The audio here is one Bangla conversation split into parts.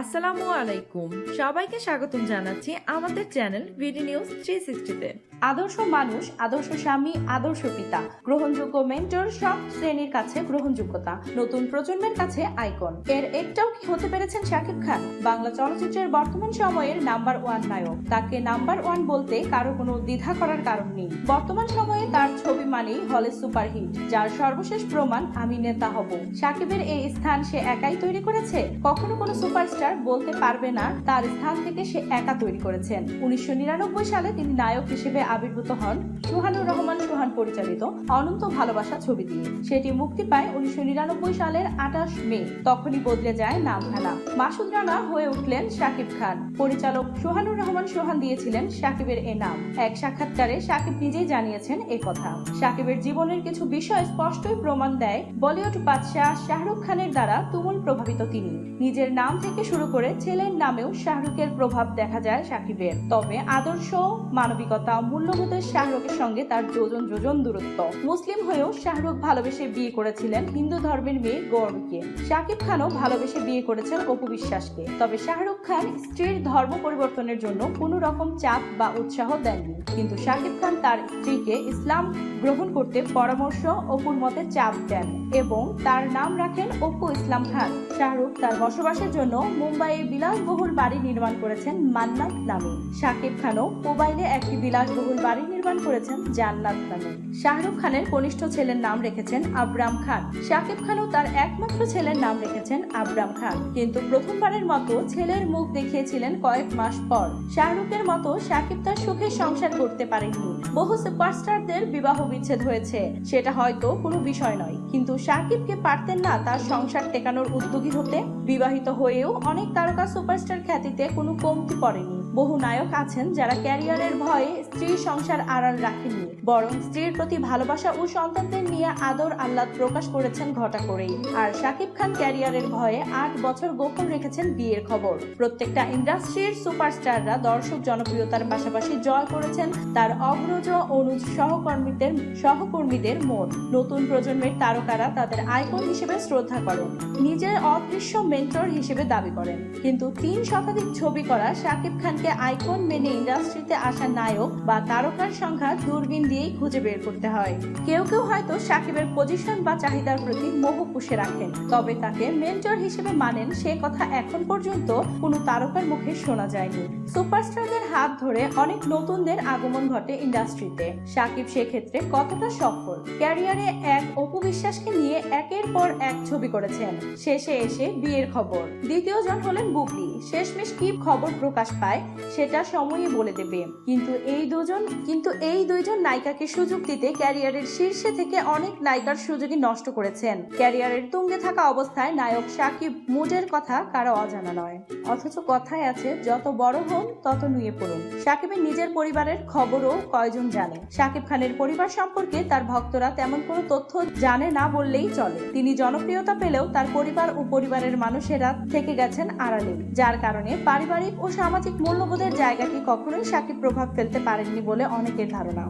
আসসালামু আলাইকুম। সবাইকে স্বাগতম জানাচ্ছি আমাদের চ্যানেল বিডি নিউজ থ্রি সিক্সটিতে আদর্শ মানুষ, আদর্শ স্বামী, আদর্শ পিতা। গ্রহণযোগ্য মেন্টর সব শ্রেণির কাছে গ্রহণযোগ্যতা। নতুন প্রজন্মের কাছে আইকন এর একটাও কি হতে পেরেছেন শাকিব খান? বাংলা চলচ্চিত্রের বর্তমান সময়ের নাম্বার ওয়ান নায়ক। তাকে নাম্বার ওয়ান বলতে কারও কোনো দ্বিধা করার কারণ নেই। বর্তমান সময়ে তার ছবি মানেই হলে সুপারহিট যার সর্বশেষ প্রমাণ আমি নেতা হব। শাকিবের এই স্থান সে একাই তৈরি করেছে? কখনো কোনো সুপারস্টার বলতে পারবে না, তার স্থান থেকে সে একা তৈরি করেছেন। উনিশশো নিরানব্বই সালে তিনি নায়ক হিসেবে আবির্ভূত হন সুহানুর রহমান সুহান পরিচালিত অনন্ত ভালোবাসা ছবি দিয়ে। সেটি মুক্তি পায় উনিশশো নিরানব্বই সালের আঠাশ মে। তখনই বদলে যায় নামখানা মাসুদ রানা হয়ে উঠলেন শাকিব খান। পরিচালক সোহানুর রহমান সোহান দিয়েছিলেন শাকিবের এ নাম। এক সাক্ষাৎকারে শাকিব নিজেই জানিয়েছেন এ কথা। শাকিবের জীবনের কিছু বিষয় স্পষ্টই প্রমাণ দেয় বলিউড বাদশাহ শাহরুখ খানের দ্বারা তুমুল প্রভাবিত তিনি। নিজের নাম থেকে শুরু করে ছেলের নামেও শাহরুখের প্রভাব দেখা যায় শাকিবের। তবে আদর্শ, মানবিকতা মূল্যবোধের শাহরুখের সঙ্গে তার যোজন যোজন দূরত্ব। মুসলিম হয়েও শাহরুখ ভালোবেসে বিয়ে করেছিলেন হিন্দু ধর্মের মেয়ে গৌরকে শাকিব খানও ভালোবেসে বিয়ে করেছেন অপু বিশ্বাসকে। তবে শাহরুখ খান স্ত্রীর ধর্ম পরিবর্তনের জন্য কোনো রকম চাপ বা উৎসাহ দেননি। কিন্তু শাকিব খান তার স্ত্রীকে ইসলাম গ্রহণ করতে পরামর্শ অপুর মতে চাপ দেন এবং তার নাম রাখেন অপু ইসলাম খান। শাহরুখ তার বসবাসের জন্য মুম্বাইয়ে বিলাসবহুল বাড়ি নির্মাণ করেছেন মান্নাত নামে। শাকিব খানও মোবাইলে একটি বিলাসবহুল বাড়ি নির্মাণ করেছেন জান্নাত নামে। শাহরুখ খানের কনিষ্ঠ ছেলের নাম রেখেছেন আবরাম খান। শাকিব খানও তার একমাত্র ছেলের নাম রেখেছেন আবরাম খান। কিন্তু প্রথমবারের মতো ছেলের মুখ দেখিয়েছিলেন কয়েক মাস পর। শাহরুখের মতো শাকিব তার সুখের সংসার করতে পারেননি। বহু সুপারস্টারদের বিবাহ বিচ্ছেদ হয়েছে, সেটা হয়তো কোনো বিষয় নয়। কিন্তু সাকিবকে পারতেন না তার সংসার টেকানোর উদ্যোগী হতে। বিবাহিত হয়েও অনেক তারকা সুপারস্টার খ্যাতিতে কোনো কমতি পড়েনি। বহু নায়ক আছেন যারা ক্যারিয়ারের ভয়ে স্ত্রীর সংসার আড়াল রাখেননি, বরং স্ত্রীর প্রতি ভালোবাসা ও সন্তানদের নিয়ে আদর আহ্লাদ প্রকাশ করেছেন ঘটা করেই। আর শাকিব খান ক্যারিয়ারের ভয়ে আট বছর গোপন রেখেছেন বিয়ের খবর। প্রত্যেকটা ইন্ডাস্ট্রির সুপারস্টাররা দর্শক জনপ্রিয়তার পাশাপাশি জয় করেছেন তার অগ্রজ অনুজ সহকর্মীদের সহকর্মীদের মন। নতুন প্রজন্মের তারকারা তাদের আইকন হিসেবে শ্রদ্ধা করেন, নিজের অদৃশ্য মেন্টর হিসেবে দাবি করেন। কিন্তু তিন শতাধিক ছবি করা শাকিব খানকে আইকন মেনে ইন্ডাস্ট্রিতে আসা নায়ক বা তারকার সংখ্যা দূরবীন দিয়েই খুঁজে বের করতে হয়। কেউ কেউ হয়তো সাকিবের পজিশন বা চাহিদার প্রতি মোহ পুষে রাখেন, তবে তাকে মেন্টর হিসেবে মানেন সে কথা এখন পর্যন্ত কোনো তারকার মুখে শোনা যায়নি। সুপারস্টারদের হাত ধরে অনেক নতুনদের আগমন ঘটে ইন্ডাস্ট্রিতে। সাকিব সেক্ষেত্রে কতটা সফল? ক্যারিয়ারে এক অপু বিশ্বাসকে নিয়ে একের পর এক ছবি করেছেন। শেষে এসে বিয়ের খবর। দ্বিতীয় জন হলেন বুবলি। শেষমেশ কি খবর প্রকাশ পায় সেটা সময়ই বলে দেবে। কিন্তু এই দুজন, কিন্তু এই দুইজন নায়িকাকে সুযোগ দিতে ক্যারিয়ারের শীর্ষে থেকে অনেক নায়িকার সুযোগই নষ্ট করেছেন। ক্যারিয়ারের তুঙ্গে থাকা অবস্থায় নায়ক সাকিব মুডের কথা কারও অজানা নয়। অথচ কথায় আছে, যত বড় হন তত নুয়ে পড়ুন। সাকিবের নিজের পরিবারের খবরও কয়জন জানে? সাকিব খানের পরিবার সম্পর্কে তার ভক্তরা তেমন কোনো তথ্য জানে না বললেই চলে। তিনি জনপ্রিয়তা পেলেও তার পরিবার ও পরিবারের মানুষেরা থেকে গেছেন আড়ালে, যার কারণে পারিবারিক ও সামাজিক মূল্যবোধের জায়গাটি কখনোই সাকিব প্রভাব ফেলতে পারেননি বলে অনেকের ধারণা।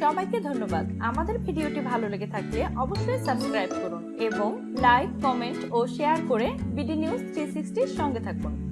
সবাইকে ধন্যবাদ। আমাদের ভিডিওটি ভালো লেগে থাকলে অবশ্যই সাবস্ক্রাইব করুন এবং লাইক, কমেন্ট ও শেয়ার করে বিডি নিউজ থ্রি সঙ্গে থাকুন।